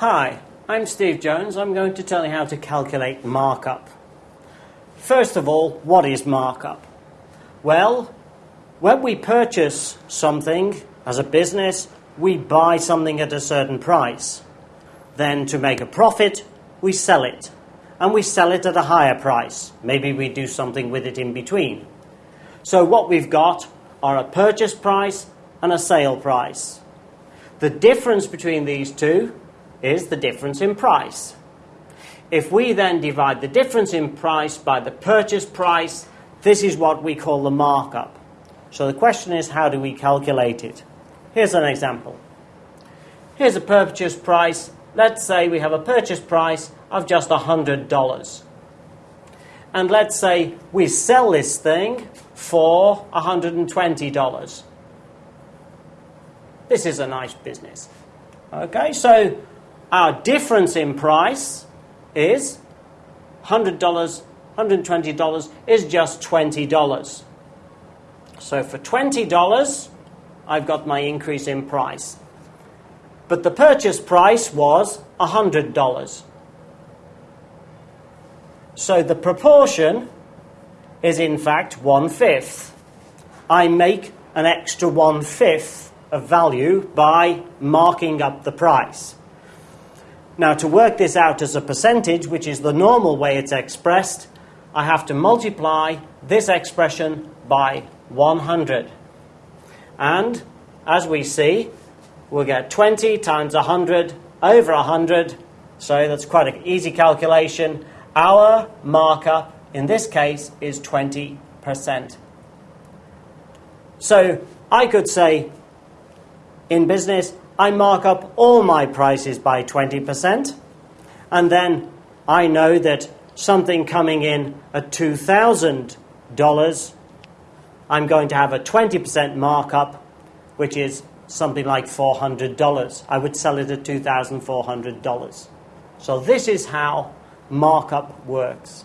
Hi, I'm Steve Jones. I'm going to tell you how to calculate markup. First of all, what is markup? Well, when we purchase something as a business, we buy something at a certain price. Then, to make a profit, we sell it. And we sell it at a higher price. Maybe we do something with it in between. So, what we've got are a purchase price and a sale price. The difference between these two is the difference in price. If we then divide the difference in price by the purchase price, this is what we call the markup. So the question is, how do we calculate it? Here's an example. Here's a purchase price. Let's say we have a purchase price of just $100. And let's say we sell this thing for $120. This is a nice business. Okay, so our difference in price is $100, $120 is just $20. So for $20, I've got my increase in price. But the purchase price was $100. So the proportion is in fact one fifth. I make an extra one fifth of value by marking up the price. Now, to work this out as a percentage, which is the normal way it's expressed, I have to multiply this expression by 100. And as we see, we'll get 20 times 100 over 100. So that's quite an easy calculation. Our markup in this case is 20%. So I could say in business, I mark up all my prices by 20%, and then I know that something coming in at $2,000, I'm going to have a 20% markup, which is something like $400. I would sell it at $2,400. So this is how markup works.